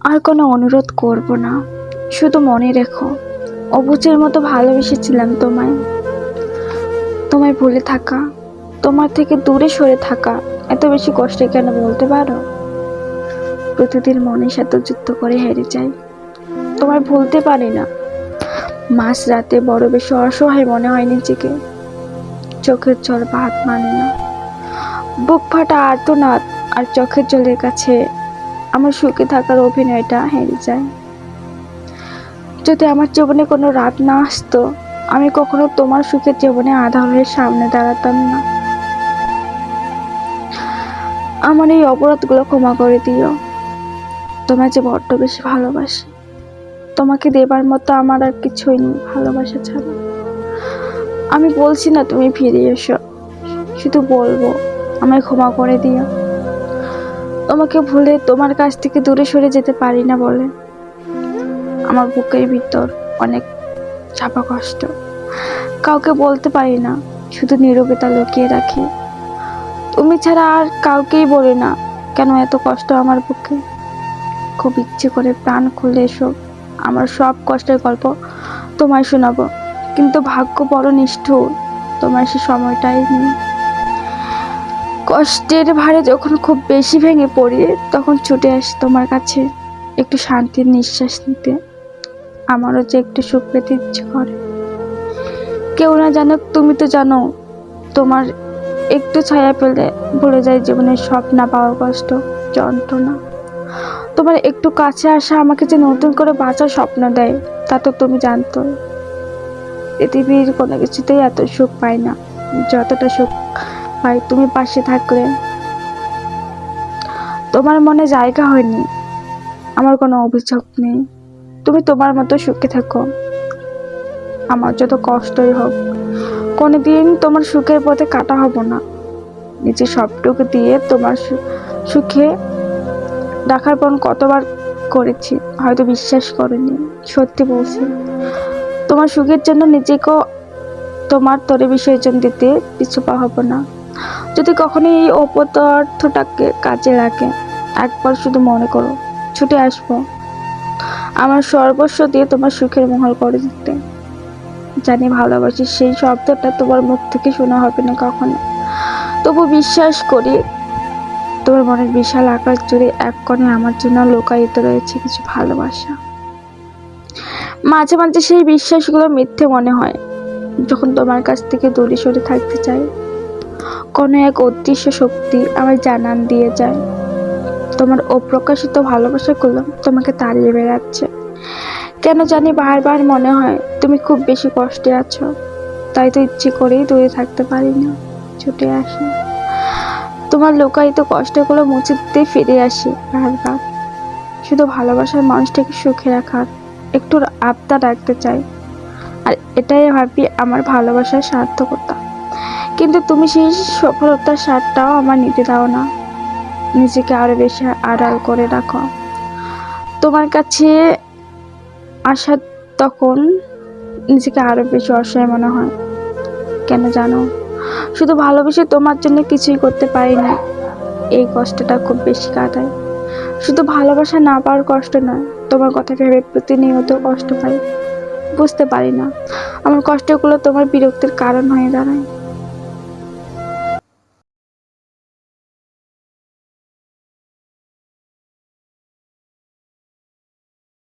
আর কোনো অনুরোধ করব না। শুধু মনে রেখো অবুজের মতো ভালোবেসেছিলাম তোমায়। তোমায় ভুলে থাকা, তোমার থেকে দূরে সরে থাকা, এত বেশি কষ্টে কেন বলতে পারো? প্রতিদিন মনের সাথে যুদ্ধ করে হেরে যাই। তোমায় ভুলতে পারি না। মাঝ রাতে বড় বেশি অসহায় মনে হয় নিজেকে। চোখের জল ভাত মানে না। বুক ফাটা আর্তনাদ আর চোখের জলের কাছে আমার সুখে থাকার অভিনয়টা হেরে যায়। যদি আমার জীবনে কোনো রাত না আসতো, আমি কখনো তোমার সুখের জীবনে আধা হয়ে সামনে দাঁড়াতাম না। আমার এই অপরাধগুলো ক্ষমা করে দিও। তোমার যে বড্ড বেশি ভালোবাসি, তোমাকে দেবার মতো আমার আর কিছুই নেই, ভালোবাসা ছাড়া। আমি বলছি না তুমি ফিরে এসো, শুধু বলব, আমায় ক্ষমা করে দিও। তোমাকে ভুলে তোমার কাছ থেকে দূরে সরে যেতে পারি না বলে। আমার বুকের ভিতর অনেক চাপা কষ্ট। কাউকে বলতে পারি না, শুধু নীরবতা লুকিয়ে রাখি। তুমি ছাড়া আর কাউকেই বলি না, কেন এত কষ্ট আমার বুকে? খুব ইচ্ছে করে প্রাণ খুলে এসো আমার সব কষ্টের গল্প তোমায় শোনাবো। কিন্তু ভাগ্য বড় নিষ্ঠুর, তোমার সে সময়টাই নেই। কষ্টের ভারে যখন খুব বেশি ভেঙে পড়ি, তখন ছুটে আসি তোমার কাছে একটু শান্তির নিঃশ্বাস নিতে। আমারও যে একটু সুখ পেতে ইচ্ছে করে। কেউ না জানুক, তুমি তো জানো, তোমার একটু ছায়া পেলে ভুলে যায় জীবনের সব না পাওয়ার কষ্ট, যন্ত্রণা। তোমার একটু কাছে আসা আমাকে যে নতুন করে বাঁচার স্বপ্ন দেয়, তা তো তুমি জানতো পৃথিবীর কোনো কিছুতেই এত সুখ পাই না, যতটা সুখ পাই তুমি পাশে থাকলে। তোমার মনে জায়গা হয়নি। আমার কোনো অভিযোগ নেই। তুমি তোমার মতো সুখে থাকো। আমার যত কষ্টই হোক, কোনোদিন তোমার সুখের পথে কাটা হব না। নিজের সবটুকু দিয়ে তোমার সুখে ডাকার পর কতবার করেছি, হয়তো বিশ্বাস করিনি। সত্যি বলছি, তোমার সুখের জন্য নিজেকেও তোমার তরে বিসর্জন দিতে পিছু পা হব না। যদি কখনো এই অপদার্থটাকে কাজে লাগে, একবার শুধু মনে করো, ছুটে আসব। আমার সর্বস্ব দিয়ে তোমার সুখের মহল করে দিতে জানি ভালোবাসি সেই শব্দটা তোমার মুখ থেকে শোনা হবে না কখনো। তবু বিশ্বাস করি, তোমার মনের বিশাল আকাশ জুড়ে এক কোণে আমার জন্য লোকায়িত রয়েছে কিছু ভালোবাসা। মাঝে মাঝে সেই বিশ্বাসগুলো মিথ্যে মনে হয়, যখন তোমার কাছ থেকে দূরে সরে থাকতে চাই। কোনো এক অদৃশ্য শক্তি আমার জানান দিয়ে যায়। তোমার অপ্রকাশিত ভালোবাসাগুলো তোমাকে তাড়িয়ে বেড়াচ্ছে। কেন জানি বারবার মনে হয় তুমি খুব বেশি কষ্টে আছো। তাই তো ইচ্ছে করেই দূরে থাকতে পারি না ছুটে আসি। তোমার লোকায়িত কষ্টগুলো মুছে দিতে ফিরে আসি বারবার। শুধু ভালোবাসার মানুষটাকে সুখে রাখার, একটু আবদার রাখতে চাই। আর এটাই ভাবি আমার ভালোবাসার সার্থকতা। কিন্তু তুমি সেই সফলতার স্বাদটাও আমার নিতে দাও না। নিজেকে আরও বেশি আড়াল করে রাখো। তোমার কাছে আসা তখন নিজেকে আরও বেশি অসহায় মনে হয়। কেন জানো? শুধু ভালোবেসে তোমার জন্য কিছুই করতে পারি না। এই কষ্টটা খুব বেশি কাটায়। শুধু ভালোবাসা না পাওয়ার কষ্ট নয়, তোমার কথা ভেবে প্রতিনিয়ত কষ্ট পাই। বুঝতে পারি না। আমার কষ্টগুলো তোমার বিরক্তির কারণ হয়ে দাঁড়ায়।